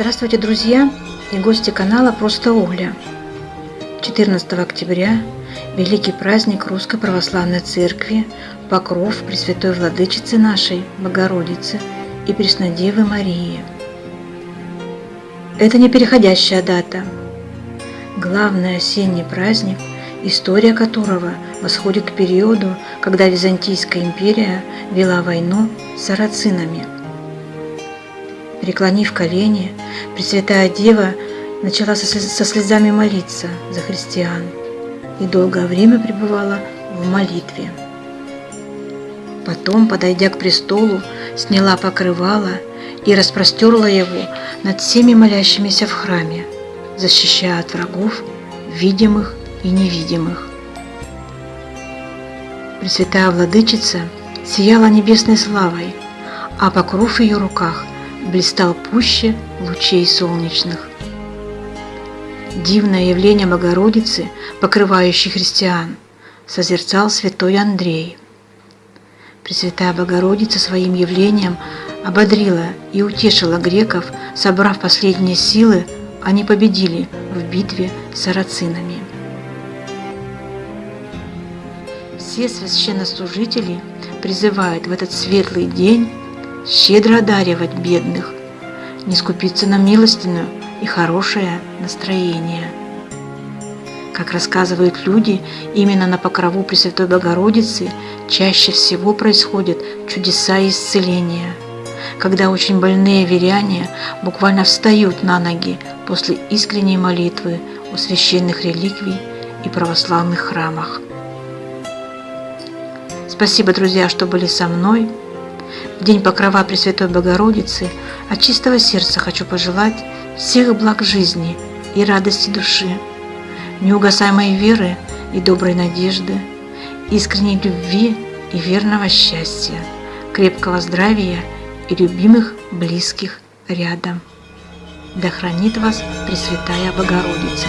Здравствуйте, друзья и гости канала «Просто Угля». 14 октября – великий праздник Русской Православной Церкви, покров Пресвятой Владычицы нашей, Богородицы и Преснодевы Марии. Это не переходящая дата. Главный осенний праздник, история которого восходит к периоду, когда Византийская империя вела войну с сарацинами – Преклонив колени, Пресвятая Дева начала со слезами молиться за христиан и долгое время пребывала в молитве. Потом, подойдя к престолу, сняла покрывало и распростерла его над всеми молящимися в храме, защищая от врагов, видимых и невидимых. Пресвятая Владычица сияла небесной славой, а покров в ее руках – блистал пуще лучей солнечных. Дивное явление Богородицы, покрывающей христиан, созерцал святой Андрей. Пресвятая Богородица своим явлением ободрила и утешила греков, собрав последние силы, они победили в битве с сарацинами. Все священнослужители призывают в этот светлый день щедро одаривать бедных, не скупиться на милостину и хорошее настроение. Как рассказывают люди, именно на покрову Пресвятой Богородицы чаще всего происходят чудеса исцеления, когда очень больные веряне буквально встают на ноги после искренней молитвы у священных реликвий и православных храмах. Спасибо, друзья, что были со мной. В день покрова Пресвятой Богородицы от чистого сердца хочу пожелать всех благ жизни и радости души, неугасаемой веры и доброй надежды, искренней любви и верного счастья, крепкого здравия и любимых близких рядом. Да хранит вас Пресвятая Богородица!